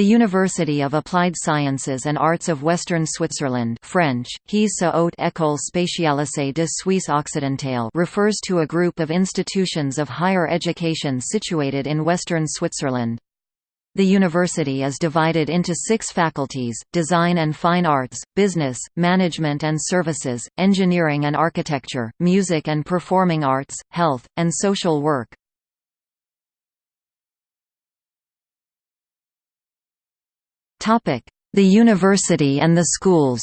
The University of Applied Sciences and Arts of Western Switzerland French, HES-SO Haute École Spécialisée de Suisse Occidentale refers to a group of institutions of higher education situated in western Switzerland. The university is divided into six faculties, Design and Fine Arts, Business, Management and Services, Engineering and Architecture, Music and Performing Arts, Health, and Social Work. The university and the schools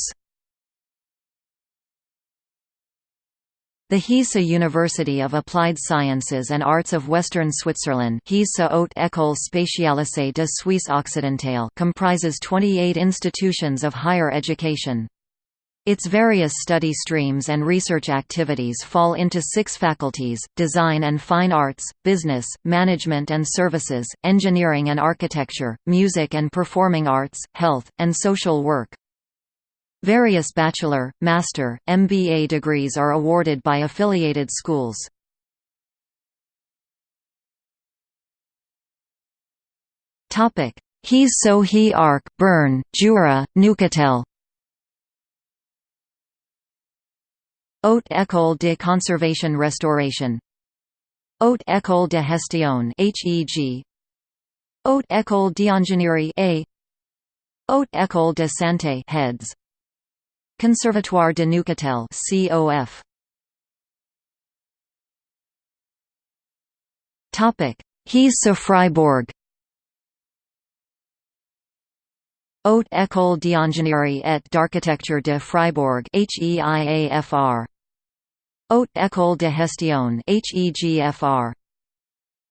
The HES-SO University of Applied Sciences and Arts of Western Switzerland HES-SO Haute École Spécialisée de Suisse Occidentale comprises 28 institutions of higher education. Its various study streams and research activities fall into six faculties, Design and Fine Arts, Business, Management and Services, Engineering and Architecture, Music and Performing Arts, Health, and Social Work. Various bachelor, master, MBA degrees are awarded by affiliated schools. HES-SO He Arc, Bern, Jura, Neuchâtel Haute École de Conservation Restauration. Haute École de Gestion HEG Haute École d'Ingénierie A. Haute École de Santé Heads. Conservatoire de Neuchâtel COF Topic. HES-SO Freiburg Haute École d'Ingénierie et d'Architecture de Fribourg HEIAFR Haute École de Gestion HEGFR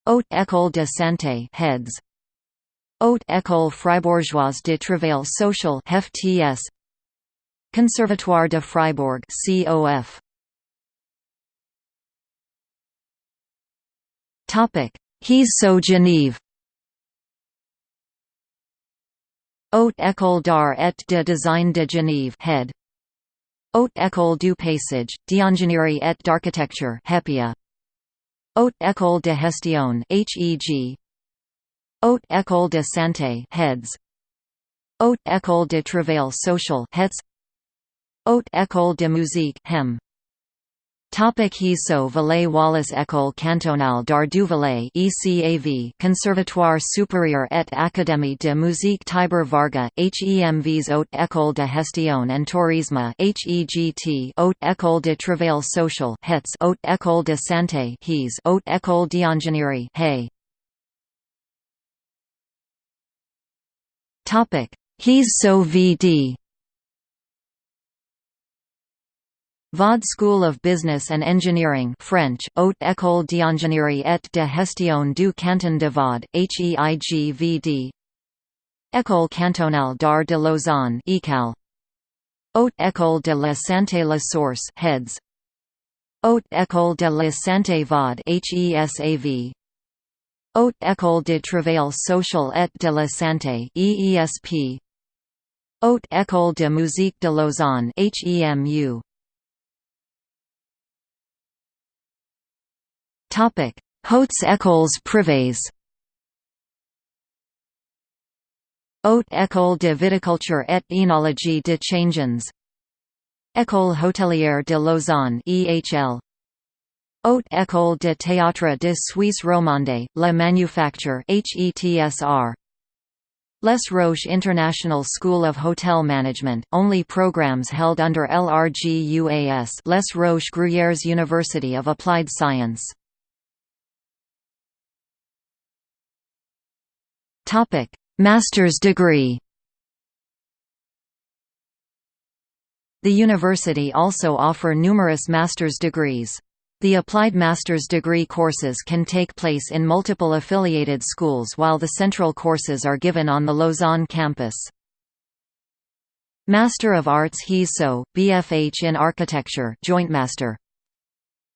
Haute École de Santé Heads Haute École Fribourgeoise de Travail Social HFTS Conservatoire de Fribourg COF Topic. HES-SO Genève Haute École d'Art et de Design de Genève head. Haute École du Paysage, d'Ingénierie et d'Architecture HEPIA. Haute École de Gestion HEG. Haute École de Santé heads. Haute École de Travail Social HETS. Haute École de Musique HEM. Topic HES-SO Valais Wallis École cantonale d'art du Valais ECAV Conservatoire supérieur et Académie de musique Tibor Varga HEMVs Haute École de Gestion and Tourisme HEGT Haute École de Travail Social HETS Haute École de Santé HES Haute École d'Ingénierie HEI Topic HES VD Vaud School of Business and Engineering French, Haute École d'Ingénierie et de Gestion du Canton de Vaud, HEIGVD École cantonale d'art de Lausanne ECAL Haute École de la Santé La Source Heads. Haute École de la Santé Vaud HESAV Haute École de Travail Social et de la Santé EESP Haute École de Musique de Lausanne HEMU Hautes écoles privées. Haute école de viticulture et Enologie de Changins. École hôtelière de Lausanne EHL Haute école de théâtre de Suisse romande, La Manufacture HETSR Les Roches International School of Hotel Management, only programs held under LRGUAS Les Roches Gruyères University of Applied Science Topic: Master's degree. The university also offer numerous master's degrees. The applied master's degree courses can take place in multiple affiliated schools while the central courses are given on the Lausanne campus. Master of Arts HES-SO, BFH in Architecture Joint Master.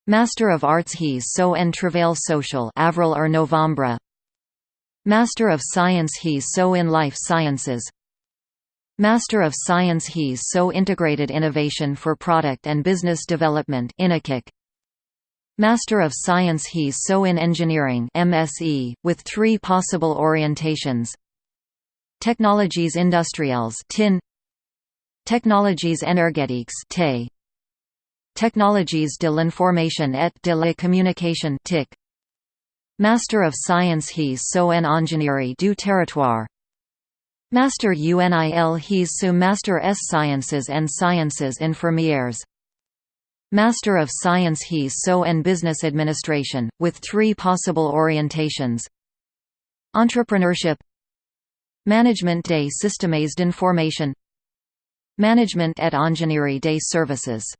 Master of Arts HES-SO en Travail Social Avril or Novembre Master of Science HES-SO in Life Sciences. Master of Science HES-SO Integrated Innovation for Product and Business Development Master of Science HES-SO in Engineering MSE, with three possible orientations. Technologies industrielles tin. Technologies énergétiques te. Technologies de l'information et de la communication TIC Master of Science HES-SO en ingénierie du territoire. Master UNIL HES-SO Master S Sciences and Sciences Infirmières Master of Science HES-SO en Business Administration, with three possible orientations. Entrepreneurship. Management des systèmes d'information. Management et ingénierie des services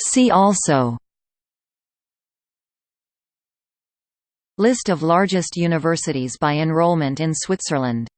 See also List of largest universities by enrollment in Switzerland